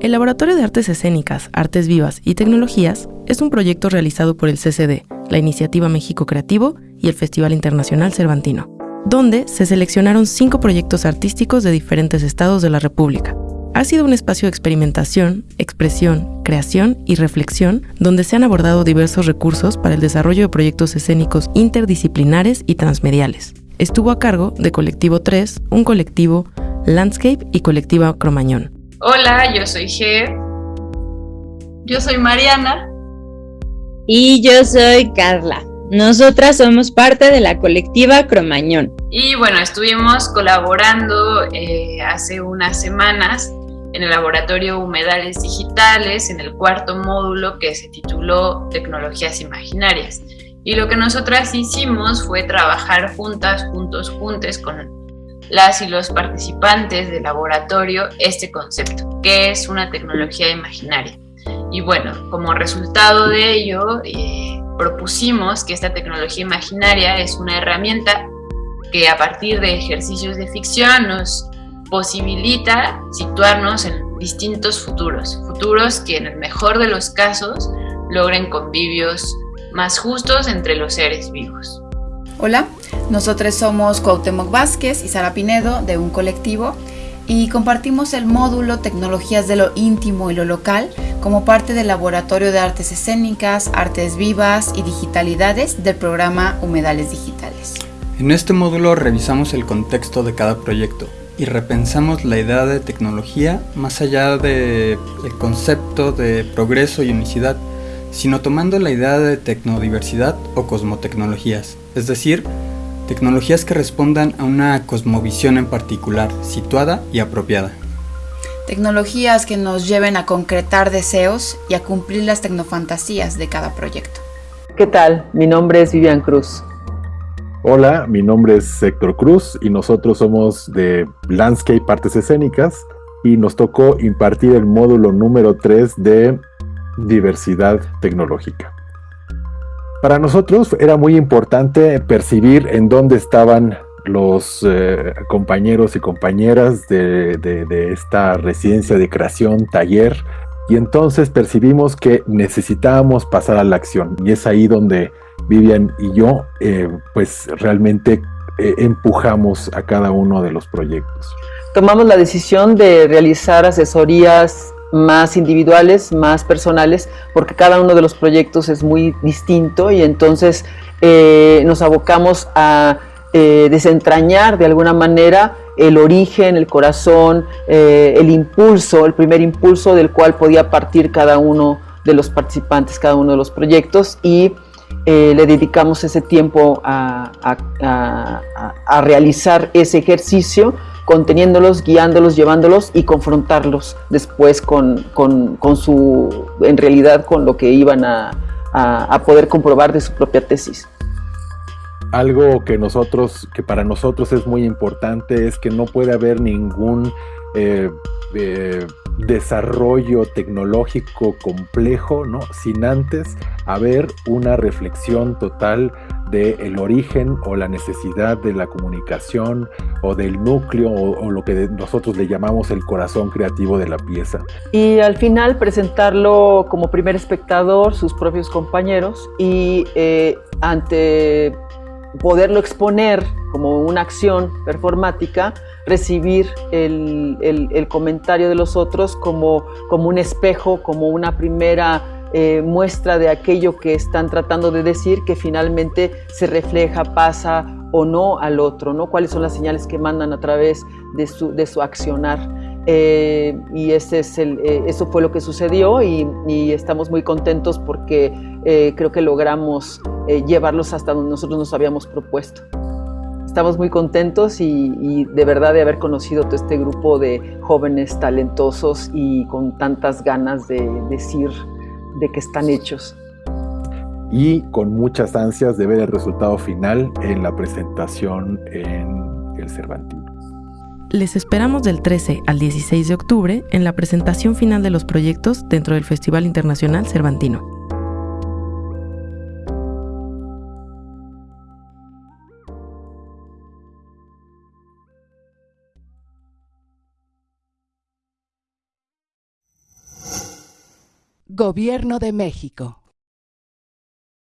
El Laboratorio de Artes Escénicas, Artes Vivas y Tecnologías es un proyecto realizado por el CCD, la Iniciativa México Creativo y el Festival Internacional Cervantino, donde se seleccionaron cinco proyectos artísticos de diferentes estados de la República. Ha sido un espacio de experimentación, expresión, creación y reflexión donde se han abordado diversos recursos para el desarrollo de proyectos escénicos interdisciplinares y transmediales. Estuvo a cargo de Colectivo 3, un colectivo Landscape y Colectiva Cromañón. Hola, yo soy G. Yo soy Mariana. Y yo soy Carla. Nosotras somos parte de la colectiva Cromañón. Y bueno, estuvimos colaborando eh, hace unas semanas en el laboratorio Humedales Digitales, en el cuarto módulo que se tituló Tecnologías Imaginarias. Y lo que nosotras hicimos fue trabajar juntas, juntos, juntes con las y los participantes del laboratorio este concepto, que es una tecnología imaginaria. Y bueno, como resultado de ello, eh, propusimos que esta tecnología imaginaria es una herramienta que a partir de ejercicios de ficción nos posibilita situarnos en distintos futuros, futuros que en el mejor de los casos logren convivios más justos entre los seres vivos. Hola, nosotros somos Cuauhtémoc Vázquez y Sara Pinedo de un colectivo y compartimos el módulo Tecnologías de lo íntimo y lo local como parte del Laboratorio de Artes Escénicas, Artes Vivas y Digitalidades del programa Humedales Digitales. En este módulo revisamos el contexto de cada proyecto y repensamos la idea de tecnología más allá del concepto de progreso y unicidad, sino tomando la idea de tecnodiversidad o cosmotecnologías es decir, tecnologías que respondan a una cosmovisión en particular, situada y apropiada. Tecnologías que nos lleven a concretar deseos y a cumplir las tecnofantasías de cada proyecto. ¿Qué tal? Mi nombre es Vivian Cruz. Hola, mi nombre es Héctor Cruz y nosotros somos de Landscape Artes Escénicas y nos tocó impartir el módulo número 3 de diversidad tecnológica. Para nosotros era muy importante percibir en dónde estaban los eh, compañeros y compañeras de, esta residencia de creación, taller, y entonces percibimos que necesitábamos pasar a la acción. Y es ahí donde Vivian y yo, eh, pues realmente eh, empujamos a cada uno de los proyectos. Tomamos la decisión de realizar asesorías más individuales, más personales, porque cada uno de los proyectos es muy distinto y entonces eh, nos abocamos a eh, desentrañar de alguna manera el origen, el corazón, eh, el impulso, el primer impulso del cual podía partir cada uno de los participantes, cada uno de los proyectos y le dedicamos ese tiempo a, a realizar ese ejercicio conteniéndolos, guiándolos, llevándolos y confrontarlos después con, su, en realidad, con lo que iban a, poder comprobar de su propia tesis. Algo que nosotros, que para nosotros es muy importante es que no puede haber ningún eh, eh, desarrollo tecnológico complejo, ¿no? Sin antes haber una reflexión total del origen o la necesidad de la comunicación o del núcleo o, lo que nosotros le llamamos el corazón creativo de la pieza. Y al final presentarlo como primer espectador, sus propios compañeros y eh, ante poderlo exponer como una acción performática, recibir el, el, comentario de los otros como, como un espejo, como una primera eh, muestra de aquello que están tratando de decir que finalmente se refleja, pasa o no al otro, ¿no? Cuáles son las señales que mandan a través de su, de su accionar. Eh, y ese es el, eh, eso fue lo que sucedió y, estamos muy contentos porque creo que logramos llevarlos hasta donde nosotros nos habíamos propuesto. Estamos muy contentos y, y, de verdad de haber conocido todo este grupo de jóvenes talentosos y con tantas ganas de decir de que están hechos. Y con muchas ansias de ver el resultado final en la presentación en el Cervantino. Les esperamos del 13 al 16 de octubre en la presentación final de los proyectos dentro del Festival Internacional Cervantino. Gobierno de México.